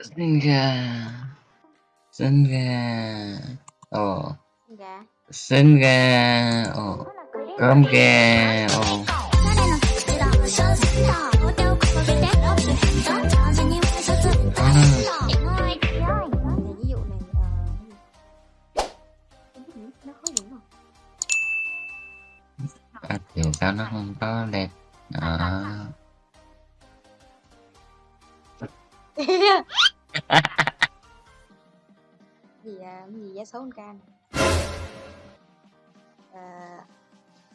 Sinh gà. Sinh gà. Ồ. Gà. Sinh gà. Ồ. Cơm gà. Ồ. Không? à, Kiểu sao nó không có đẹp. À, gì à, gì giá xấu hơn can à,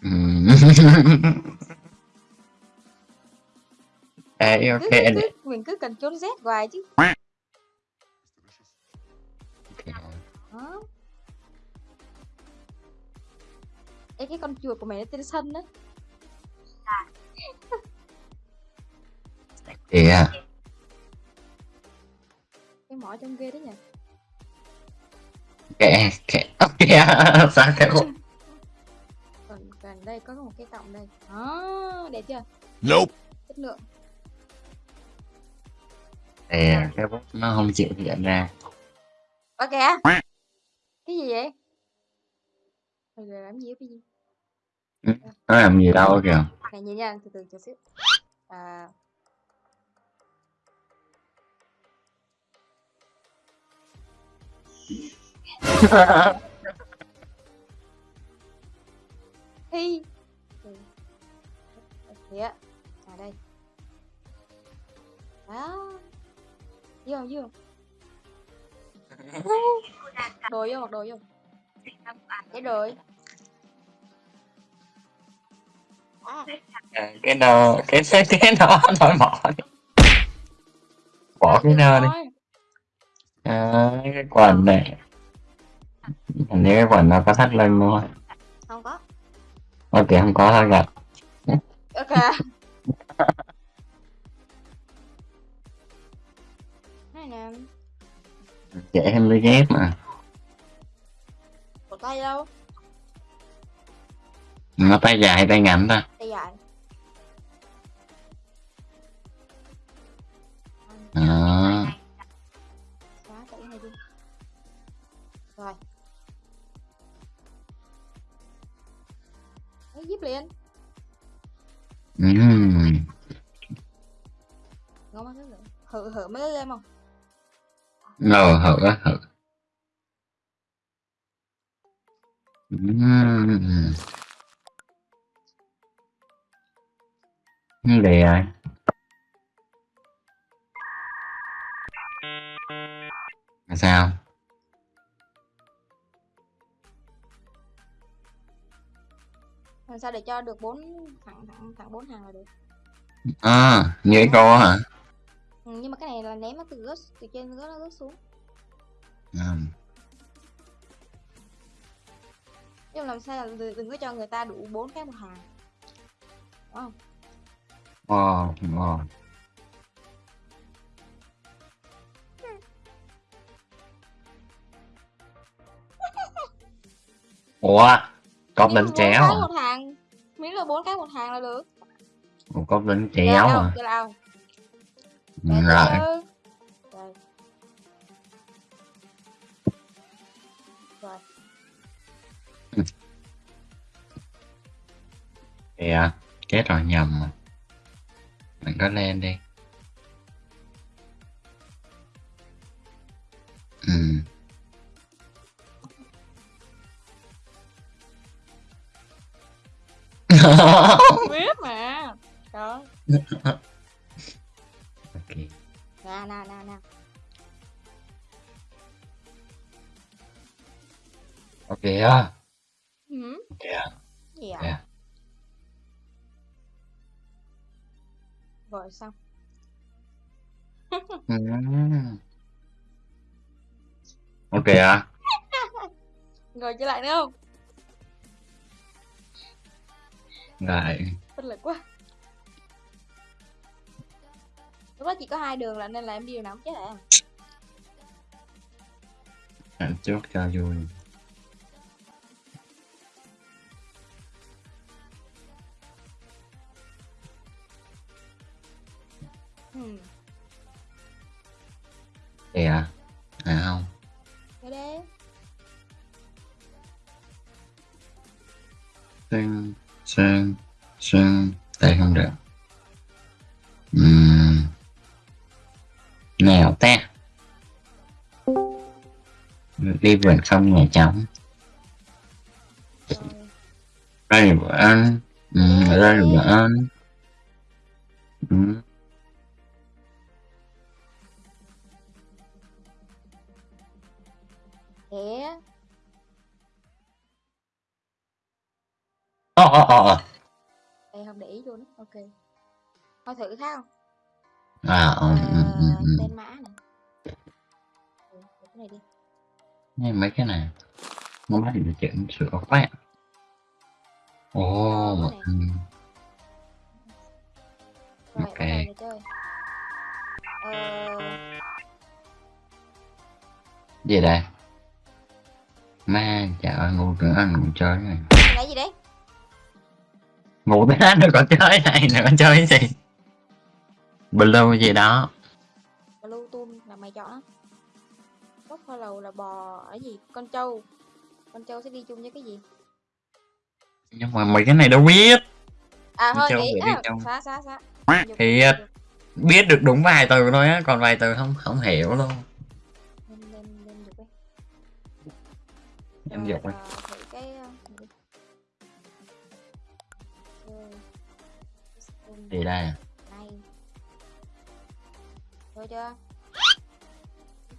ừm. Ê, ok cứ, anh cứ, mình cứ cần trốn Z hoài chứ. Đó Ê, cái con chuột của mày nó tên sân á Kệ Kệ. Ok Sao cái bộ còn gần đây có một cái cọng đây. Đó đẹp chưa? Nope. chất lượng. Kìa Cái bút nó không chịu hiện ra. Ok. Cái gì vậy? Mày làm gì cái gì Nó làm gì đâu kìa. Này nhìn nha từ từ chờ xíu. À, thi Ừ. kìa. À đây. Đó. Vô vô. Đồ vô đồ vô. Cái rồi à, À, cái nơ cái cái cái nó nói mỏ đi. bỏ cái nơ đi. à, cái quần này hình như cái quần nó có thắt lưng luôn không? Có. Ok không có thôi gặp. Ok. Này nè. Dễ hơn lưới dép mà. Cổ tay đâu? Nó tay dài tay ngắn ta game không? Ngờ hở á, Ừm. như vậy rồi Là sao? Làm sao để cho được bốn thẳng thẳng thẳng bốn hàng là được? À như cái cô hả nhưng mà cái này là ném nó từ rớt từ trên rớt nó rớt xuống Ừm. nhưng làm sao là đừng, đừng có cho người ta đủ bốn cái một hàng đúng không Wow, wow. Ủa, bốn chéo à? một hàng miễn là bốn cái một hàng là được Một đánh Cái chéo à? nào Cái Rồi, rồi rồi kìa, chết rồi nhầm mà. Mình có lên đi. Ừ. biết mà đó Ok á. gì ạ Dạ. rồi xong Ừ. Ok á. rồi trở lại nữa không Rồi. bất lực quá lúc đó chỉ có hai đường là nên là em đi đường nào cũng chết à chốt cho vui. Vườn không nhà trống. Đây bữa ăn. Ở đây bữa ăn. Ừm. Thế. Ồ, ồ, ồ, ồ. Ê, không để ý luôn. Ok. Thôi thử khác không? À, ừ, ừ, ừ, Ờ, ừ. tên mã này. Ừ, cái này đi. Nghe mấy cái này. Nó bắt được chuyện sửa. Ồ, cái này. ừm. Rồi, Ok. chơi. Ờ, gì đây ma trời ơi ngu nữa anh ngủ chơi này cái này gì đấy? ngủ hết rồi còn chơi này nữa chơi cái gì blue gì đó Blue Tool là mày chọn á. Buffalo là bò ở gì? Con trâu. Con trâu sẽ đi chung với cái gì? nhưng mà mấy cái này đâu biết À thôi nghĩ à, xóa xóa. Dục, Thì, biết được đúng vài từ thôi á còn vài từ không không hiểu luôn em dục ờ, ờ. Rồi. Gì đây à? này. Rồi chưa?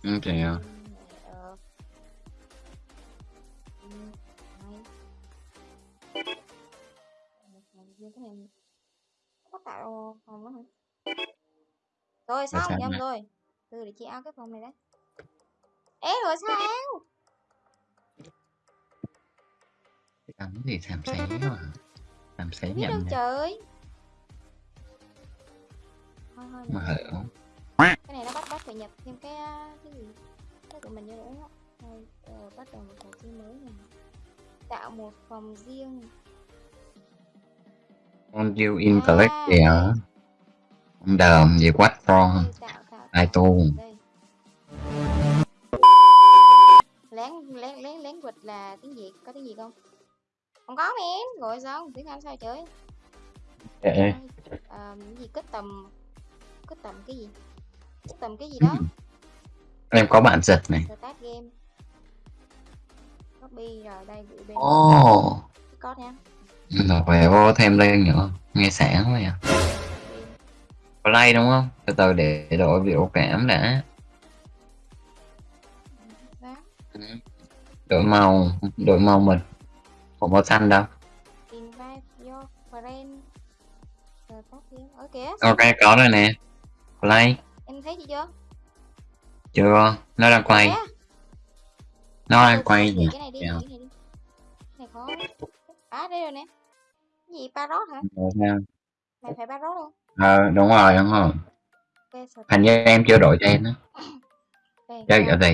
ừ, thì Riêng cái này có tạo phòng đó hả? Rồi sao xong, nhầm nè? rồi. Từ để chị ao cái phòng này đấy. Ê rồi sao? cái gì xàm xé mà xàm xé Biết đâu nhầm nè trời. Thôi thôi mà để- hiểu cái này nó bắt bắt phải nhập thêm cái cái gì cái của mình vô nữa ờ, bắt đầu một trò chơi mới này tạo một phòng riêng con you in collect kìa. Đây. con đờm gì tạo ai tu. Lén lén lén lén quịch là tiếng việt. Có tiếng gì không? Không có men gọi sao? Tiếng anh sao trời. Kệ. à, gì? Kết tầm kết tầm cái gì? Kết tầm cái gì đó. Em có bạn giật này. Start game. Copy rồi đây gửi bên ồ. có nha rồi về vô thêm lên nữa. Nghe sáng quá à play đúng không? Từ từ để đổi biểu cảm đã. Đổi màu đổi màu mình. Không màu xanh đâu? Ok có rồi nè. Play. Em thấy chị chưa? Chưa. Nó đang quay. Nó đang quay gì cái này đi cái này đi. Cái này khó à đây rồi nè gì parrot hả? Rồi sao? mày phải parrot không ờ đúng rồi đúng rồi. Ok start hình như em chưa đổi tên á. Ok, chơi ra- ở ra-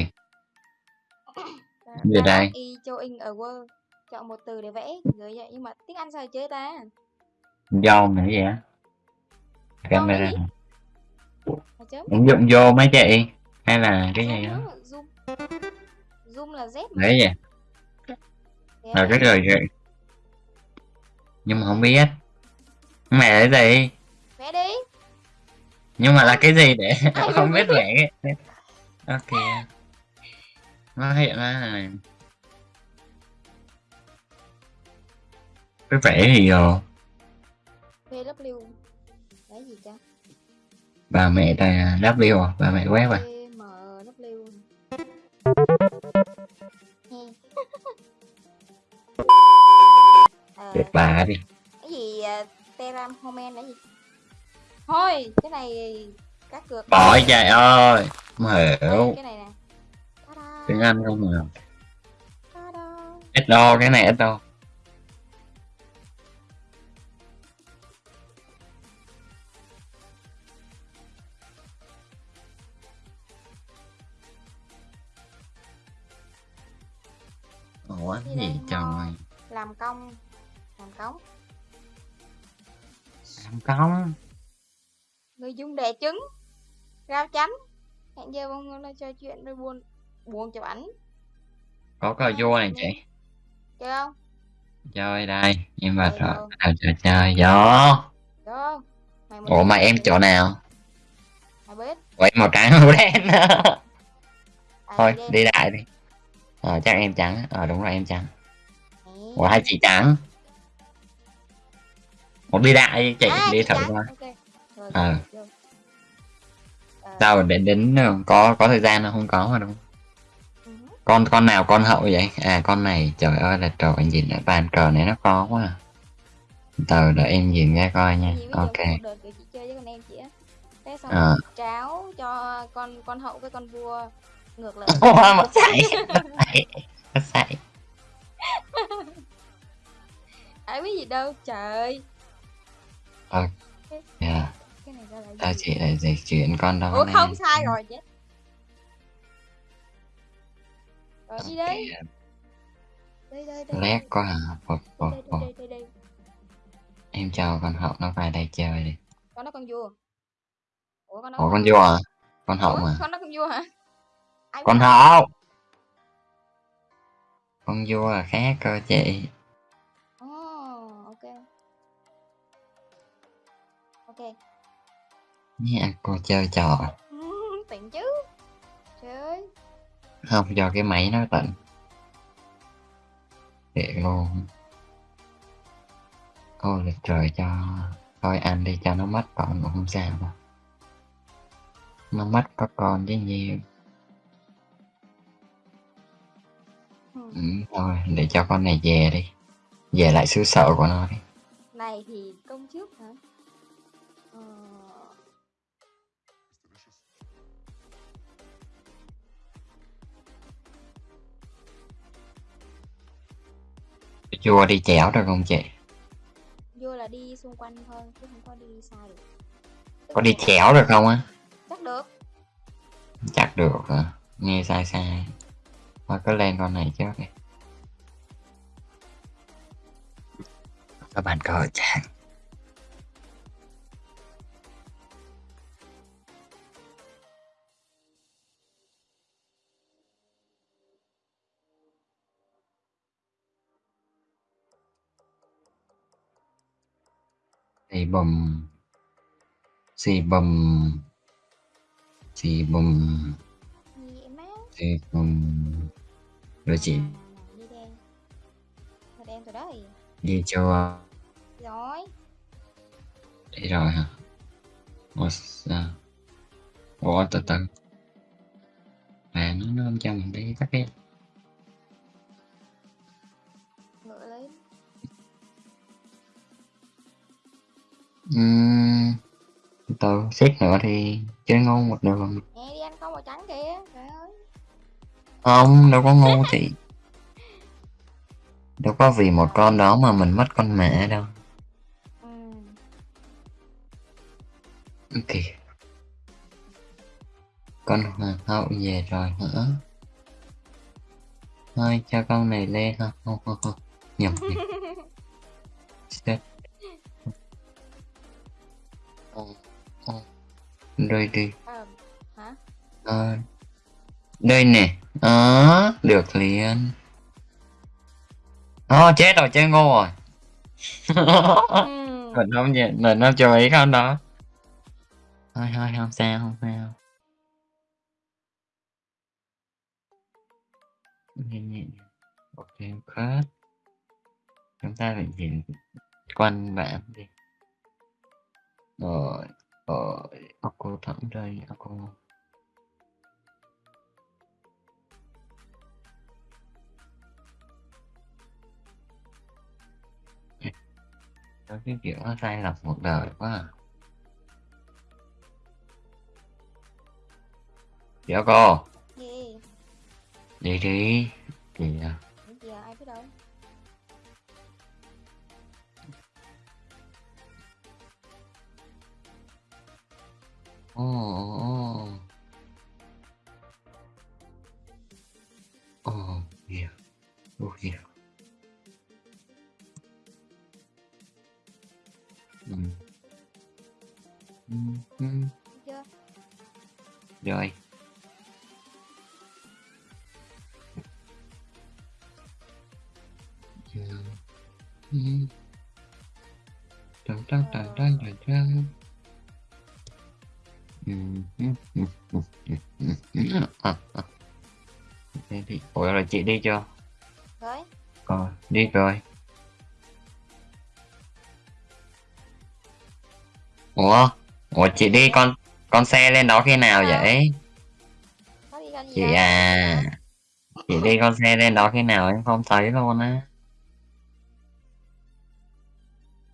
gì ra đây? y cho in ở word chọn một từ để vẽ. Gửi vậy nhưng mà tiếng anh sao chơi ta? Dâu nữa vậy á? Camera ứng dụng vô mấy chị hay là cái gì đó zoom. Zoom là z đấy vậy. Kìa, là cái rồi vậy nhưng mà không biết. Mẹ cái gì? Vẽ đi. Nhưng mà là cái gì để không biết? cái- ok. Nó hiện ra là cái vẽ thì ờ, vw vẽ gì ta bà mẹ ta W à? Bà mẹ web à? He. Ờ, tuyệt bà đi cái gì uh, teram homen là gì? Thôi cái này cá cược Ôi trời ơi không Đây, hiểu. cái này nè. Ta-da, tiếng Anh không ta-da. ít đo cái này ít đo chuyện rồi buồn buồn chụp ảnh. Có cờ vua này chị. chơi không? Chơi đây vào Chơi rồi à, chơi gió. Ủa mà em chỗ nào? Mày biết. Ủa em màu trắng màu đen thôi đi đại đi. Ờ chắc em trắng ờ đúng rồi em trắng. Ủa hai chị trắng. Một đi đại chị À, đi chị thử coi. Ờ. Ờ, sao đến đến có có thời gian không? Có mà đúng không? ừ. Con con nào con hậu vậy? À con này trời ơi là trời anh nhìn lại bàn cờ này nó có quá à. từ đợi em nhìn ra coi nha. Vì ok. thế xong Ờ. tráo cho con con hậu với con vua. Ngược lại. Ủa, mất sảy mất sảy ai biết gì đâu trời. Dạ cái này ra là gì? chỉ là dịch chuyển con đó ủa nè. không sai rồi chết rồi đi đây Ok, đây đây đây lét quá à. Phục, phục, đây phục. đây đây đây em cho con hậu nó vào đây chơi đi. Con nó con vua. Ủa con nó ủa con vua. à? Con hậu mà. con nó con vua hả? Ai con hậu! Con vua là khác cơ chị. Ồ, ok. Ok nha cô chơi trò. Tỉnh chứ. Trời ơi. Không do cái máy nó tận thiệt luôn ôi là trời cho thôi ăn đi cho nó mất con cũng không sao đâu nó mất có con chứ nhiều Ừ. thôi để cho con này về đi. Về lại xứ sở của nó đi. Này thì công trước hả? Ờ, chua đi chéo được không chị. Vua là đi xung quanh thôi chứ không có đi xa được. Có đi chéo được không á? Chắc được. Chắc được hả? Nghe sai sai. Thôi cứ lên con này trước đi. Các bạn cờ chàng xì bùm. Xì bùm. Xì bùm. Gì em má xì bùm. Rồi chị. À, đi đen. Thôi đen rồi đấy. Đi chưa rồi. Đi rồi hả? Ủa sao? Ủa từ từ. À nó nó không cho mình đi tắt đi Ừm, từ xét nữa thì chơi ngon một đường nè đi ăn con màu trắng kìa trời ơi. Không đâu có ngu chị. Đâu có vì một con đó mà mình mất con mẹ đâu. Ừ. ok. Con hoàng hậu về rồi hả? Thôi cho con này lên ha. Không không không nhầm. Chết Ờ, ờ. rồi đi à, hả? Ờ, đây nè. Đó được liền. Ồ chết rồi chơi ngu rồi. Ừ. mình không nhìn mình không chú ý con đó. Thôi thôi không sao không sao. Nhẹ nhẹ ok khớp. Chúng ta phải nhìn quanh bạn đi rồi rồi ốc cô thẳng đây cô Có cái kiểu nó sai lầm một đời quá à. Dạ cô, gì đi đi. Kìa, ồ, ồ. Ồ, kìa, ồ kìa. Ừ. Ừ, ừ. Thấy chưa Rồi, rồi à, à. Thì ủa rồi chị đi chưa Rồi, rồi đi rồi. Ủa ủa chị đi con con xe lên đó khi nào Sao? vậy? Đi chị à chị đi con xe lên đó khi nào em không thấy luôn á.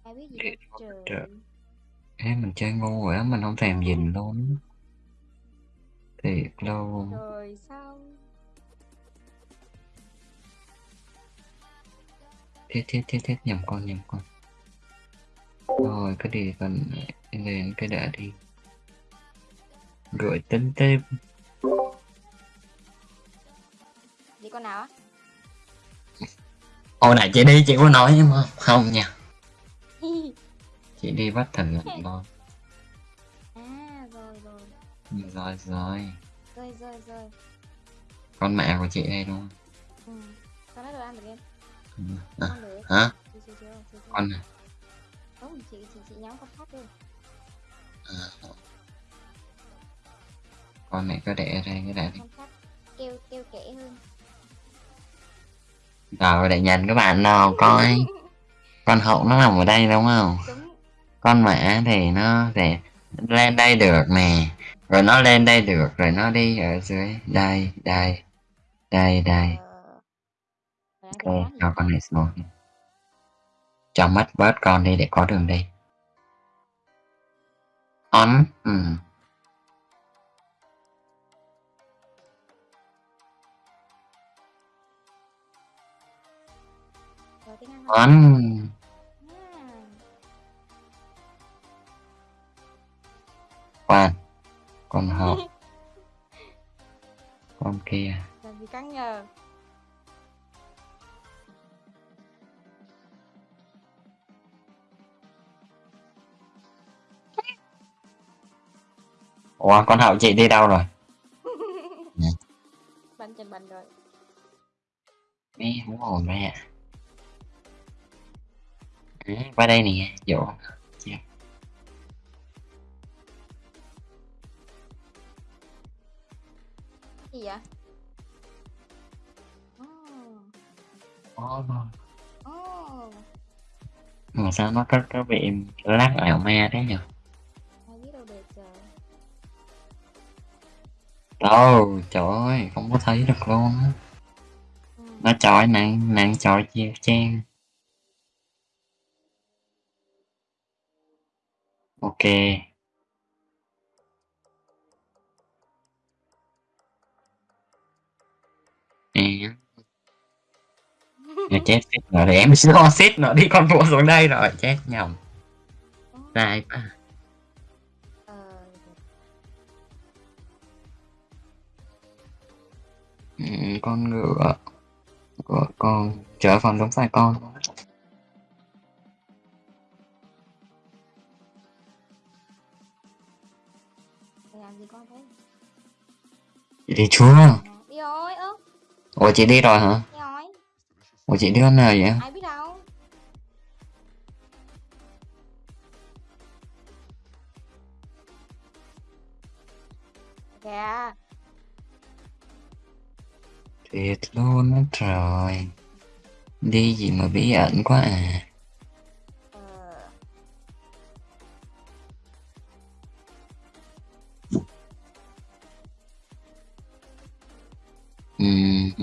Ai biết gì Ê, mình chơi ngu rồi á mình không thèm nhìn luôn. Thiệt luôn. Rồi sao? thiết thiết thiết thiết nhầm con nhầm con. Rồi cái đi cần lên cái đã đi. Rồi tính tiếp. Đi con nào á? hồi nãy chị đi chị có nói nhưng mà không nha chị đi bắt thần lận thôi à, rồi rồi. rồi rồi Rồi rồi rồi. con mẹ của chị đây đúng Ừ. Con đã được ăn được em. không à, hả Chưa chưa chưa. chưa, chưa. con này Không, chị chị chị nhắm con khác thôi. à, con này có để đây cái đã đi kêu kêu kẻ hơn. rồi để nhìn các bạn nào coi con hậu nó nằm ở đây đúng không Đúng. Con mã thì nó sẽ lên đây được nè. Rồi nó lên đây được rồi nó đi ở dưới. Đây đây đây đây. Ờ. Ok tính cho con này xuống. Cho mắt bớt con đi để có đường đi. On ừ. On khoan con hậu con kia. Làm gì căng nhờ. ủa con hậu chị đi đâu rồi? Bắn chân bắn rồi. Mẹ không ổn mẹ. Ừ, qua đây nè dỗ Gì vậy? Oh. Ồ, Oh. mà sao nó có có bị lắc ảo ma thế nhỉ Ai biết đâu được trời. đâu trời ơi không có thấy được luôn á Ừ. nó chọi nặng nặng chọi chiều chen ok à, chết chết rồi em lo xít nó đi con vua xuống đây rồi chết nhầm. Sai quá. Ừ, con ngựa của con trở phần đúng phải con. Làm gì con thế? đi chưa À, đi rồi, ơ, ủa chị đi rồi hả đi rồi. ủa chị đi hôm nào vậy Ai biết đâu. Kìa. thiệt luôn á trời đi gì mà bí ẩn quá à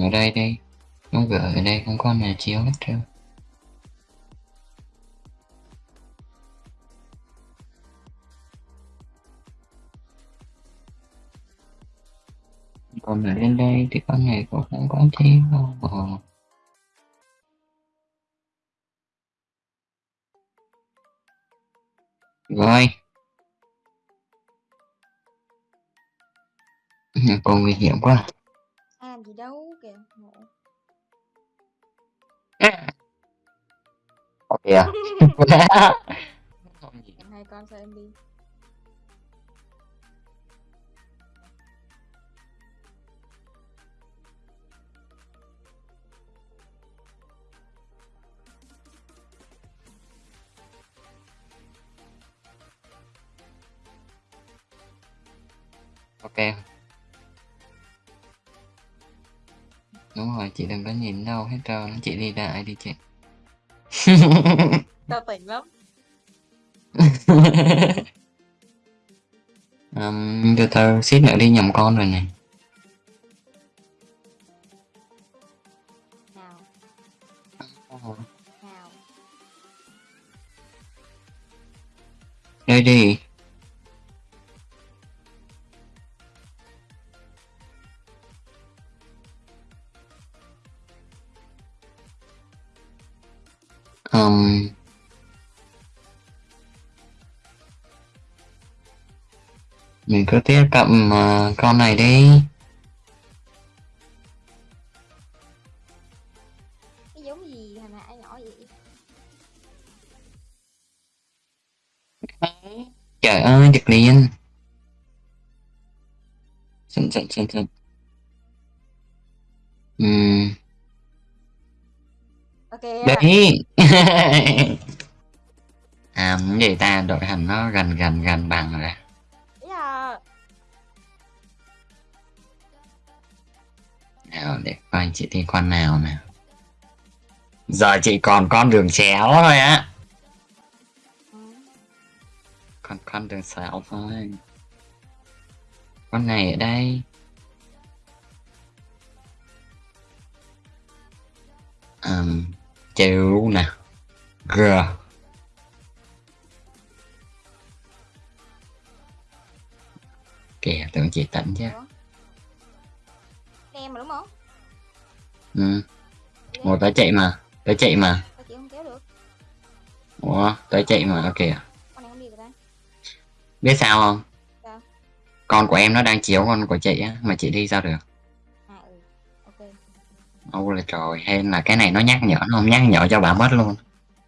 ở đây đây Nó gửi ở đây không có nào chiếu hết trơn. Còn lại lên đây thì con này cũng không có chiếu đâu. Ờ. Rồi. Còn nguy hiểm quá. Dạ. kìa hai con cho em đi. Ok. Đúng rồi chị đừng có nhìn đâu hết trơn. Chị đi ra ai đi chị? tao tỉnh lắm um, từ từ xít nữa đi nhầm con rồi này. Nào. Nào. Đây đi. Um, mình cứ tiếp cận uh, con này đi. Cái giống gì hồi nãy nhỏ vậy? Trời ơi giật liền. Sẵn sẵn sẵn sẵn Ừm, ok đấy. À gì ta đội hình nó gần gần gần bằng rồi nào để coi chị thi con nào nào. Giờ chị còn con đường chéo thôi á. Con con đường xéo thôi. Con này ở đây. Um, chịu nè. G. Kìa tưởng chị tỉnh chứ em mà đúng không? Ừ. Một tới chạy mà. Tới chạy mà. Sao chị không kéo được. Ủa tới chạy mà ok con này không đi được ta biết sao không? Sao? con của em nó đang chiếu con của chị á mà chị đi sao được? À ừ. Ok. Ôi là trời hay là cái này nó nhắc nhở nó không nhắc nhở cho bà mất luôn.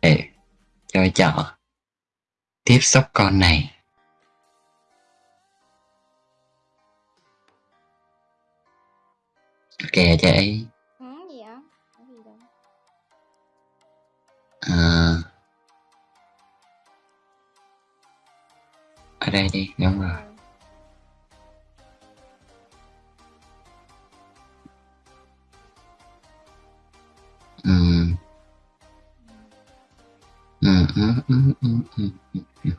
Để chơi chợ tiếp xúc con này kìa chị ừ, gì gì à, ở đây đi đúng rồi. Ừ. ừ. Ừ, ừ, ừ, ừ, ừ,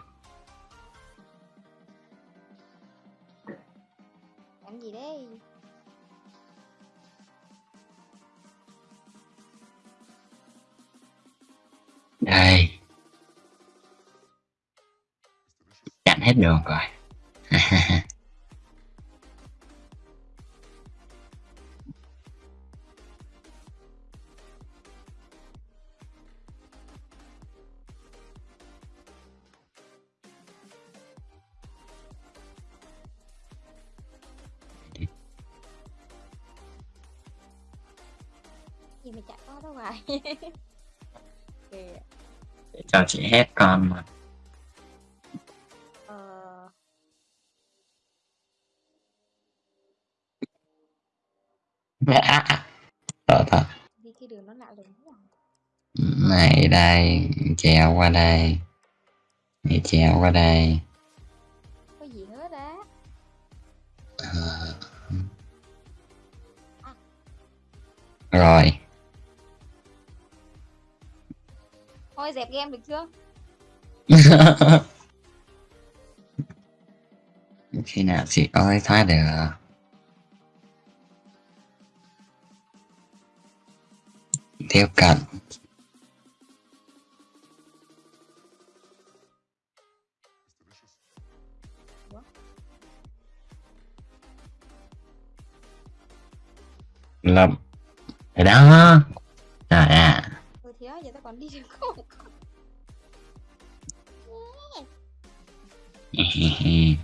đây. Chặn hết đường rồi. cho chị hết mà. Ờ. Sợ thật đi cái đường nó lạ lùng quá à. này đây trèo qua đây. Này trèo qua đây. Có gì hết á Ờ. rồi dẹp game được chưa? Khi nào chị ơi thoát được? Tiếp cận. Lâm. Ở đó. Trời ạ thôi thì giờ tao còn đi được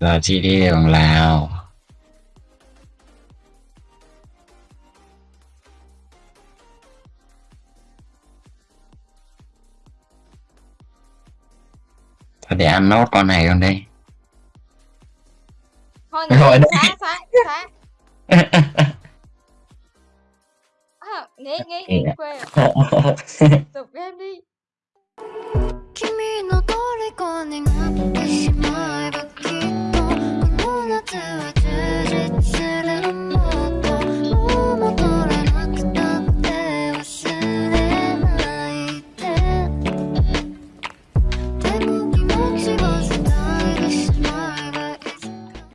giờ chị đi đường lào thôi để ăn nốt con này con đi. Thôi Rồi xóa xóa xóa nghe nghe nghe quê tục game đi 君の虜になってしまえばきっとこの夏は充実する